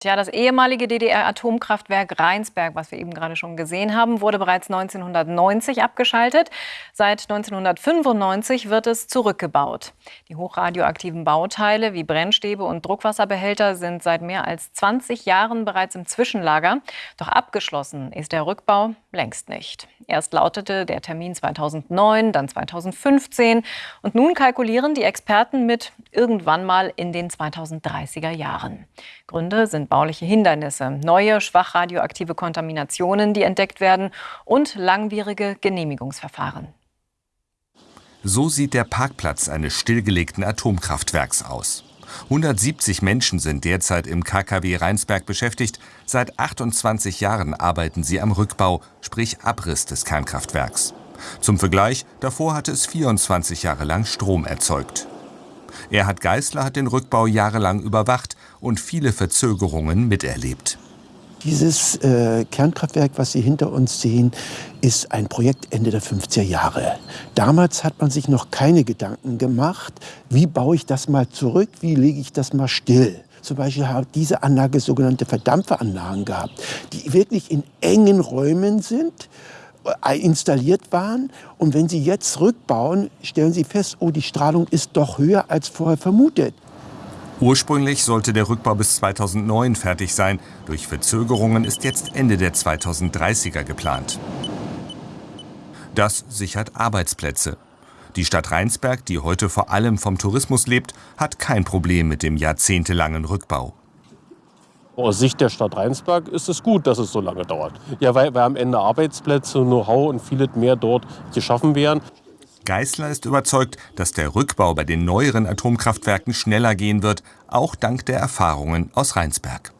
Tja, das ehemalige DDR-Atomkraftwerk Rheinsberg, was wir eben gerade schon gesehen haben, wurde bereits 1990 abgeschaltet. Seit 1995 wird es zurückgebaut. Die hochradioaktiven Bauteile wie Brennstäbe und Druckwasserbehälter sind seit mehr als 20 Jahren bereits im Zwischenlager. Doch abgeschlossen ist der Rückbau längst nicht. Erst lautete der Termin 2009, dann 2015 und nun kalkulieren die Experten mit irgendwann mal in den 2030er Jahren. Gründe sind bauliche Hindernisse, neue schwach radioaktive Kontaminationen, die entdeckt werden und langwierige Genehmigungsverfahren. So sieht der Parkplatz eines stillgelegten Atomkraftwerks aus. 170 Menschen sind derzeit im KKW Rheinsberg beschäftigt. Seit 28 Jahren arbeiten sie am Rückbau, sprich Abriss des Kernkraftwerks. Zum Vergleich, davor hatte es 24 Jahre lang Strom erzeugt. Erhard Geißler hat den Rückbau jahrelang überwacht und viele Verzögerungen miterlebt. Dieses äh, Kernkraftwerk, was Sie hinter uns sehen, ist ein Projekt Ende der 50er Jahre. Damals hat man sich noch keine Gedanken gemacht, wie baue ich das mal zurück, wie lege ich das mal still. Zum Beispiel hat diese Anlage sogenannte Verdampferanlagen gehabt, die wirklich in engen Räumen sind installiert waren. Und wenn Sie jetzt rückbauen, stellen Sie fest, oh, die Strahlung ist doch höher als vorher vermutet. Ursprünglich sollte der Rückbau bis 2009 fertig sein. Durch Verzögerungen ist jetzt Ende der 2030er geplant. Das sichert Arbeitsplätze. Die Stadt Rheinsberg, die heute vor allem vom Tourismus lebt, hat kein Problem mit dem jahrzehntelangen Rückbau. Aus Sicht der Stadt Rheinsberg ist es gut, dass es so lange dauert. Ja, weil, weil am Ende Arbeitsplätze, Know-how und vieles mehr dort geschaffen werden. Geißler ist überzeugt, dass der Rückbau bei den neueren Atomkraftwerken schneller gehen wird, auch dank der Erfahrungen aus Rheinsberg.